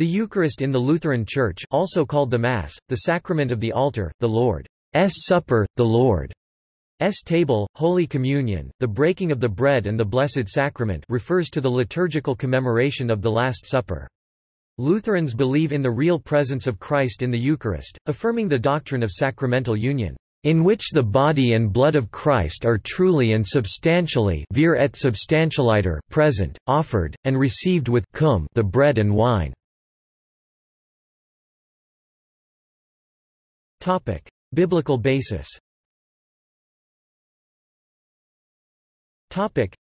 The Eucharist in the Lutheran Church also called the Mass, the sacrament of the altar, the Lord's Supper, the Lord's table, Holy Communion, the breaking of the bread and the Blessed Sacrament refers to the liturgical commemoration of the Last Supper. Lutherans believe in the real presence of Christ in the Eucharist, affirming the doctrine of sacramental union, in which the body and blood of Christ are truly and substantially vere et substantialiter present, offered, and received with cum the bread and wine. Topic: Biblical basis. Topic: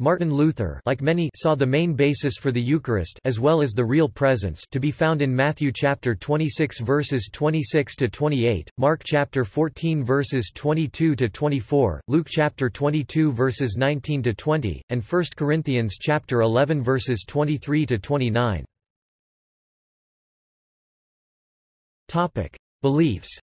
Martin Luther like many saw the main basis for the Eucharist as well as the real presence to be found in Matthew chapter 26 verses 26 to 28, Mark chapter 14 verses 22 to 24, Luke chapter 22 verses 19 to 20, and 1 Corinthians chapter 11 verses 23 to 29. Topic: Beliefs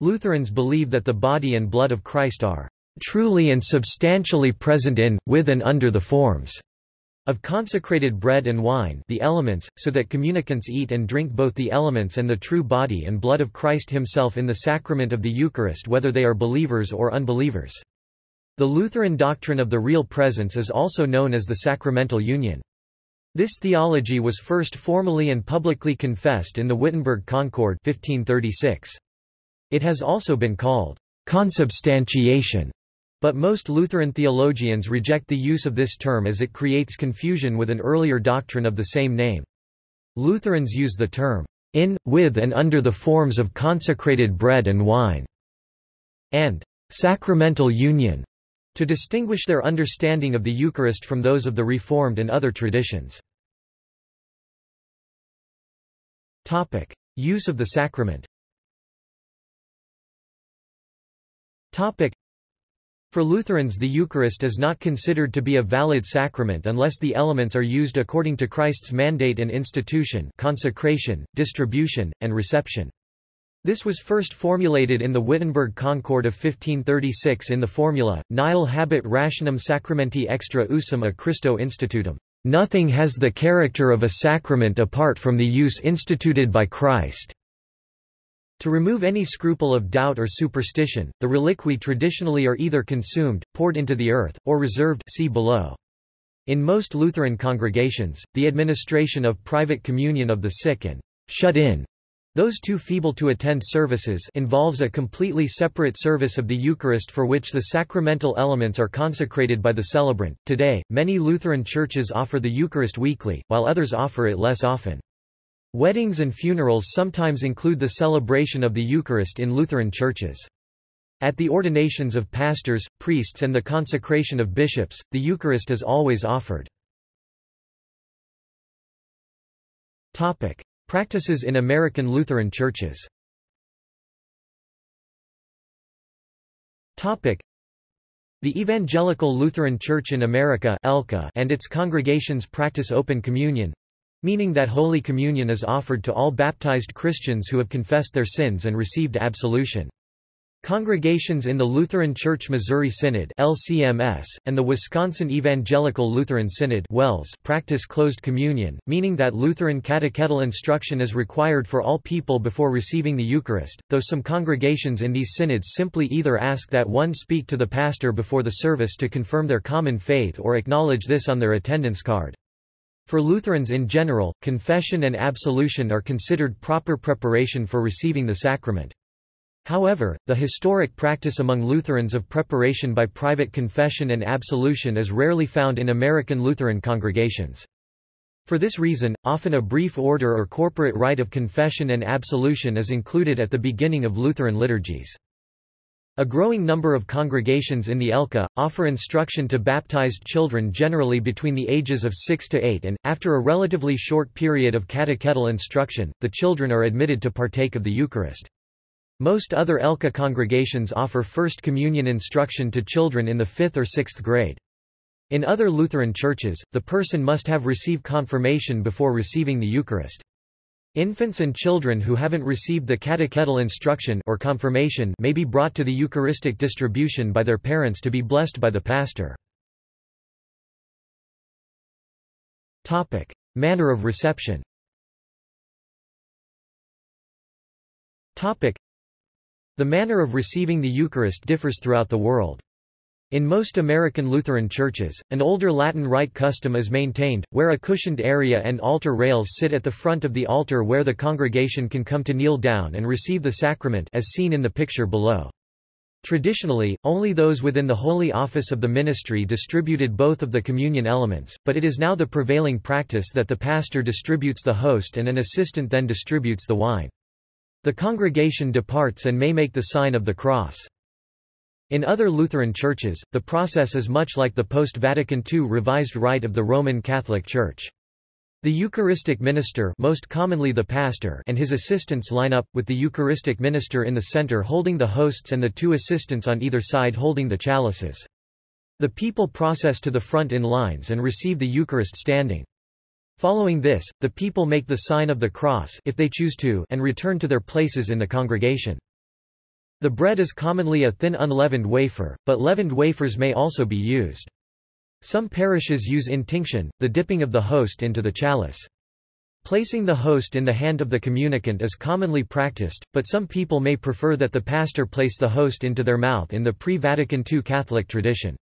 Lutherans believe that the body and blood of Christ are truly and substantially present in, with and under the forms of consecrated bread and wine the elements, so that communicants eat and drink both the elements and the true body and blood of Christ himself in the sacrament of the Eucharist whether they are believers or unbelievers. The Lutheran doctrine of the real presence is also known as the sacramental union. This theology was first formally and publicly confessed in the Wittenberg Concord 1536. It has also been called consubstantiation, but most Lutheran theologians reject the use of this term as it creates confusion with an earlier doctrine of the same name. Lutherans use the term in, with and under the forms of consecrated bread and wine, and sacramental union to distinguish their understanding of the Eucharist from those of the Reformed and other traditions. Topic. Use of the sacrament Topic. For Lutherans the Eucharist is not considered to be a valid sacrament unless the elements are used according to Christ's mandate and institution consecration, distribution, and reception. This was first formulated in the Wittenberg Concord of 1536 in the formula, Nihil habet rationem sacramenti extra usum a Christo institutum. Nothing has the character of a sacrament apart from the use instituted by Christ. To remove any scruple of doubt or superstition, the reliquiae traditionally are either consumed, poured into the earth, or reserved see below. In most Lutheran congregations, the administration of private communion of the sick and shut in those too feeble to attend services involves a completely separate service of the Eucharist for which the sacramental elements are consecrated by the celebrant. Today, many Lutheran churches offer the Eucharist weekly, while others offer it less often. Weddings and funerals sometimes include the celebration of the Eucharist in Lutheran churches. At the ordinations of pastors, priests and the consecration of bishops, the Eucharist is always offered. Practices in American Lutheran churches Topic. The Evangelical Lutheran Church in America and its congregations practice open communion, meaning that Holy Communion is offered to all baptized Christians who have confessed their sins and received absolution. Congregations in the Lutheran Church Missouri Synod LCMS, and the Wisconsin Evangelical Lutheran Synod WELS practice closed communion, meaning that Lutheran catechetical instruction is required for all people before receiving the Eucharist, though some congregations in these synods simply either ask that one speak to the pastor before the service to confirm their common faith or acknowledge this on their attendance card. For Lutherans in general, confession and absolution are considered proper preparation for receiving the sacrament. However, the historic practice among Lutherans of preparation by private confession and absolution is rarely found in American Lutheran congregations. For this reason, often a brief order or corporate rite of confession and absolution is included at the beginning of Lutheran liturgies. A growing number of congregations in the ELCA, offer instruction to baptized children generally between the ages of 6 to 8 and, after a relatively short period of catechetical instruction, the children are admitted to partake of the Eucharist. Most other ELCA congregations offer First Communion instruction to children in the 5th or 6th grade. In other Lutheran churches, the person must have received confirmation before receiving the Eucharist. Infants and children who haven't received the catechetical instruction or confirmation may be brought to the Eucharistic distribution by their parents to be blessed by the pastor. Topic. Manner of reception Topic. The manner of receiving the Eucharist differs throughout the world. In most American Lutheran churches, an older Latin rite custom is maintained, where a cushioned area and altar rails sit at the front of the altar where the congregation can come to kneel down and receive the sacrament as seen in the picture below. Traditionally, only those within the holy office of the ministry distributed both of the communion elements, but it is now the prevailing practice that the pastor distributes the host and an assistant then distributes the wine. The congregation departs and may make the sign of the cross. In other Lutheran churches, the process is much like the post-Vatican II revised rite of the Roman Catholic Church. The Eucharistic minister most commonly the pastor and his assistants line up, with the Eucharistic minister in the center holding the hosts and the two assistants on either side holding the chalices. The people process to the front in lines and receive the Eucharist standing. Following this, the people make the sign of the cross if they choose to and return to their places in the congregation. The bread is commonly a thin unleavened wafer, but leavened wafers may also be used. Some parishes use intinction, the dipping of the host into the chalice. Placing the host in the hand of the communicant is commonly practiced, but some people may prefer that the pastor place the host into their mouth in the pre-Vatican II Catholic tradition.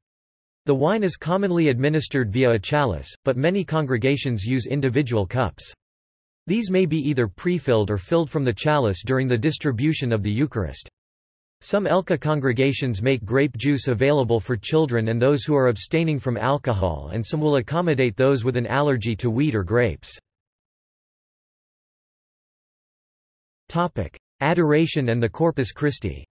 The wine is commonly administered via a chalice, but many congregations use individual cups. These may be either pre-filled or filled from the chalice during the distribution of the Eucharist. Some ELCA congregations make grape juice available for children and those who are abstaining from alcohol and some will accommodate those with an allergy to wheat or grapes. Adoration and the Corpus Christi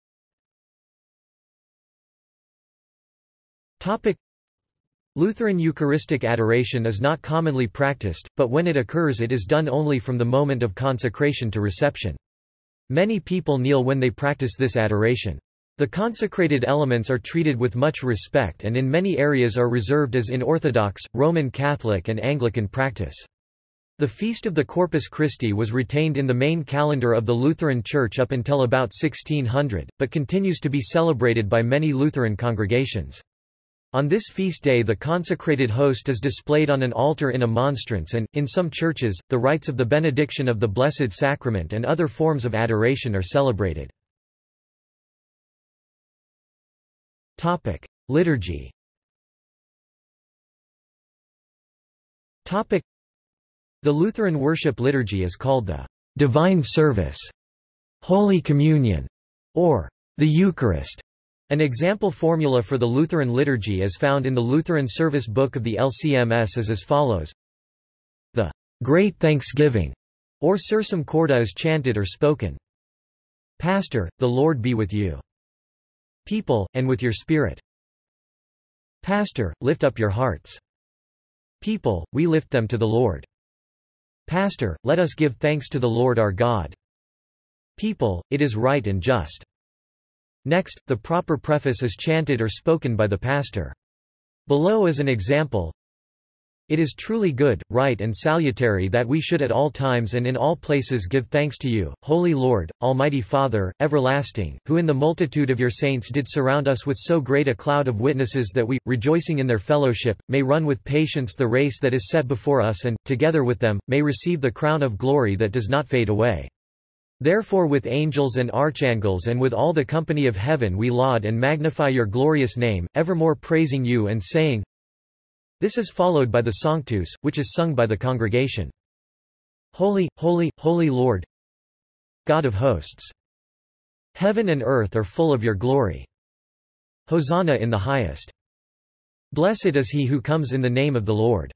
Lutheran Eucharistic adoration is not commonly practiced, but when it occurs it is done only from the moment of consecration to reception. Many people kneel when they practice this adoration. The consecrated elements are treated with much respect and in many areas are reserved as in Orthodox, Roman Catholic and Anglican practice. The Feast of the Corpus Christi was retained in the main calendar of the Lutheran Church up until about 1600, but continues to be celebrated by many Lutheran congregations. On this feast day the consecrated host is displayed on an altar in a monstrance and, in some churches, the rites of the benediction of the Blessed Sacrament and other forms of adoration are celebrated. Liturgy The Lutheran worship liturgy is called the Divine Service, Holy Communion, or the Eucharist. An example formula for the Lutheran liturgy is found in the Lutheran Service Book of the LCMS as as follows. The Great Thanksgiving, or Sursum Corda is chanted or spoken. Pastor, the Lord be with you. People, and with your spirit. Pastor, lift up your hearts. People, we lift them to the Lord. Pastor, let us give thanks to the Lord our God. People, it is right and just. Next, the proper preface is chanted or spoken by the pastor. Below is an example. It is truly good, right and salutary that we should at all times and in all places give thanks to you, Holy Lord, Almighty Father, everlasting, who in the multitude of your saints did surround us with so great a cloud of witnesses that we, rejoicing in their fellowship, may run with patience the race that is set before us and, together with them, may receive the crown of glory that does not fade away. Therefore with angels and archangels and with all the company of heaven we laud and magnify your glorious name, evermore praising you and saying, This is followed by the Sanctus, which is sung by the congregation. Holy, holy, holy Lord, God of hosts. Heaven and earth are full of your glory. Hosanna in the highest. Blessed is he who comes in the name of the Lord.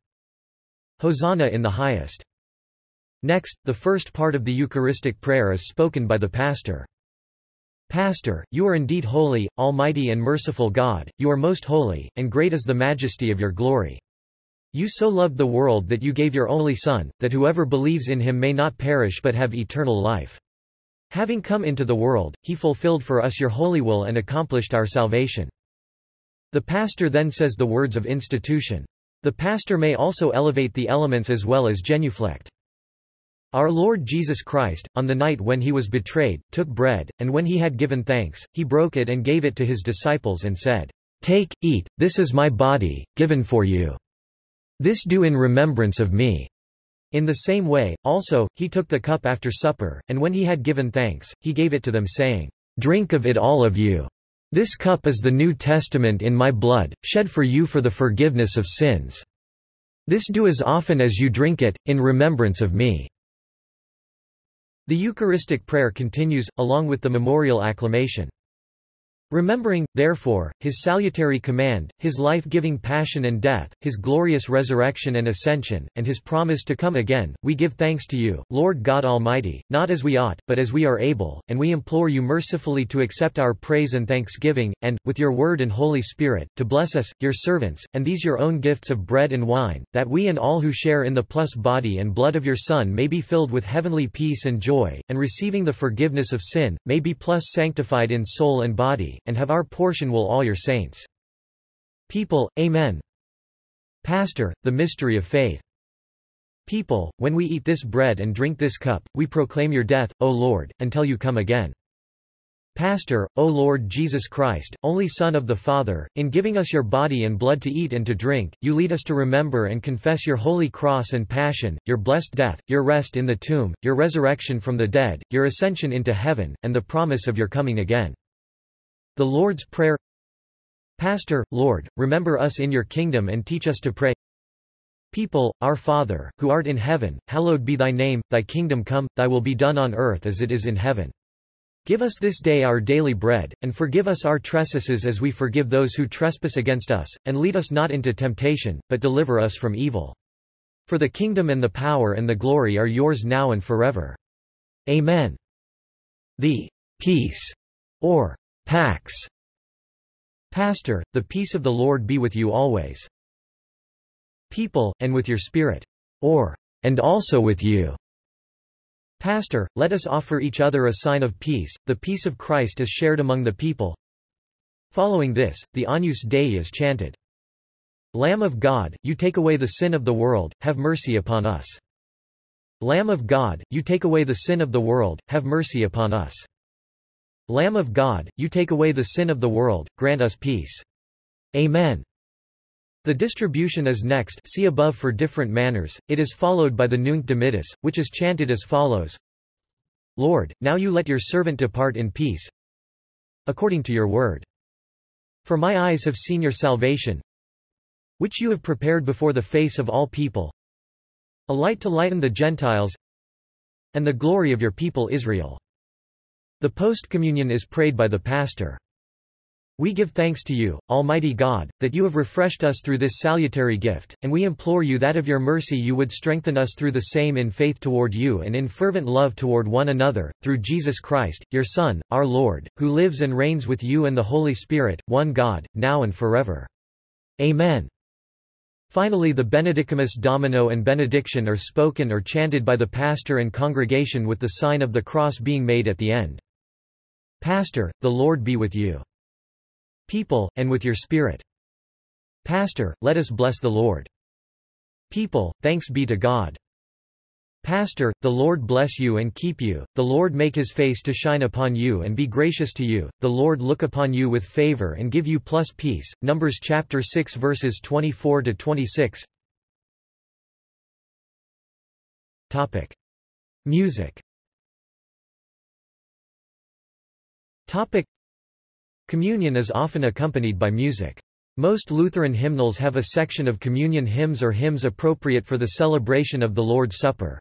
Hosanna in the highest. Next, the first part of the Eucharistic prayer is spoken by the pastor. Pastor, you are indeed holy, almighty and merciful God, you are most holy, and great is the majesty of your glory. You so loved the world that you gave your only Son, that whoever believes in him may not perish but have eternal life. Having come into the world, he fulfilled for us your holy will and accomplished our salvation. The pastor then says the words of institution. The pastor may also elevate the elements as well as genuflect. Our Lord Jesus Christ, on the night when he was betrayed, took bread, and when he had given thanks, he broke it and gave it to his disciples and said, Take, eat, this is my body, given for you. This do in remembrance of me. In the same way, also, he took the cup after supper, and when he had given thanks, he gave it to them saying, Drink of it all of you. This cup is the New Testament in my blood, shed for you for the forgiveness of sins. This do as often as you drink it, in remembrance of me. The Eucharistic prayer continues, along with the memorial acclamation. Remembering, therefore, his salutary command, his life-giving passion and death, his glorious resurrection and ascension, and his promise to come again, we give thanks to you, Lord God Almighty, not as we ought, but as we are able, and we implore you mercifully to accept our praise and thanksgiving, and, with your word and Holy Spirit, to bless us, your servants, and these your own gifts of bread and wine, that we and all who share in the plus body and blood of your Son may be filled with heavenly peace and joy, and receiving the forgiveness of sin, may be plus sanctified in soul and body, and have our portion will all your saints. People, Amen. Pastor, the mystery of faith. People, when we eat this bread and drink this cup, we proclaim your death, O Lord, until you come again. Pastor, O Lord Jesus Christ, only Son of the Father, in giving us your body and blood to eat and to drink, you lead us to remember and confess your holy cross and passion, your blessed death, your rest in the tomb, your resurrection from the dead, your ascension into heaven, and the promise of your coming again. The Lord's Prayer Pastor, Lord, remember us in your kingdom and teach us to pray. People, Our Father, who art in heaven, hallowed be thy name, thy kingdom come, thy will be done on earth as it is in heaven. Give us this day our daily bread, and forgive us our trespasses as we forgive those who trespass against us, and lead us not into temptation, but deliver us from evil. For the kingdom and the power and the glory are yours now and forever. Amen. The peace, or Pax. Pastor, the peace of the Lord be with you always. People, and with your spirit. Or, and also with you. Pastor, let us offer each other a sign of peace, the peace of Christ is shared among the people. Following this, the Agnus Dei is chanted. Lamb of God, you take away the sin of the world, have mercy upon us. Lamb of God, you take away the sin of the world, have mercy upon us. Lamb of God, you take away the sin of the world, grant us peace. Amen. The distribution is next see above for different manners, it is followed by the Nunc Dimittis, which is chanted as follows Lord, now you let your servant depart in peace, according to your word. For my eyes have seen your salvation, which you have prepared before the face of all people, a light to lighten the Gentiles, and the glory of your people Israel. The post-communion is prayed by the pastor. We give thanks to you, Almighty God, that you have refreshed us through this salutary gift, and we implore you that of your mercy you would strengthen us through the same in faith toward you and in fervent love toward one another, through Jesus Christ, your Son, our Lord, who lives and reigns with you and the Holy Spirit, one God, now and forever. Amen. Finally the Benedicamus Domino and benediction are spoken or chanted by the pastor and congregation with the sign of the cross being made at the end. Pastor, the Lord be with you. People, and with your spirit. Pastor, let us bless the Lord. People, thanks be to God. Pastor, the Lord bless you and keep you, the Lord make his face to shine upon you and be gracious to you, the Lord look upon you with favor and give you plus peace. Numbers chapter 6 verses 24 to 26. Topic: Music Topic. Communion is often accompanied by music. Most Lutheran hymnals have a section of communion hymns or hymns appropriate for the celebration of the Lord's Supper.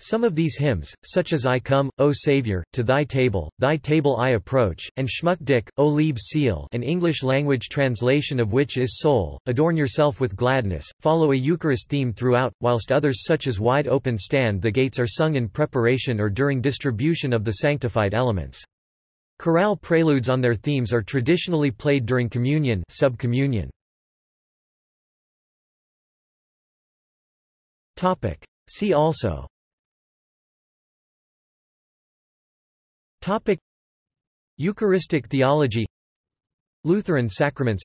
Some of these hymns, such as I Come, O Saviour, to Thy Table, Thy Table I Approach, and Schmücke dich, o liebe Seele an English-language translation of which is Soul, Adorn Yourself with Gladness, follow a Eucharist theme throughout, whilst others such as Wide Open Stand the Gates are sung in preparation or during distribution of the sanctified elements. Chorale preludes on their themes are traditionally played during communion sub communione. See also Topic. Eucharistic theology Lutheran sacraments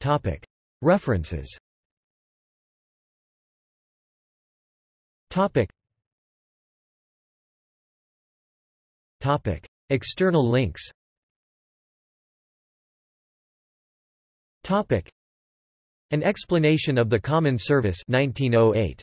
Topic. References Topic. Topic. External links Topic. An Explanation of the Common Service 1908.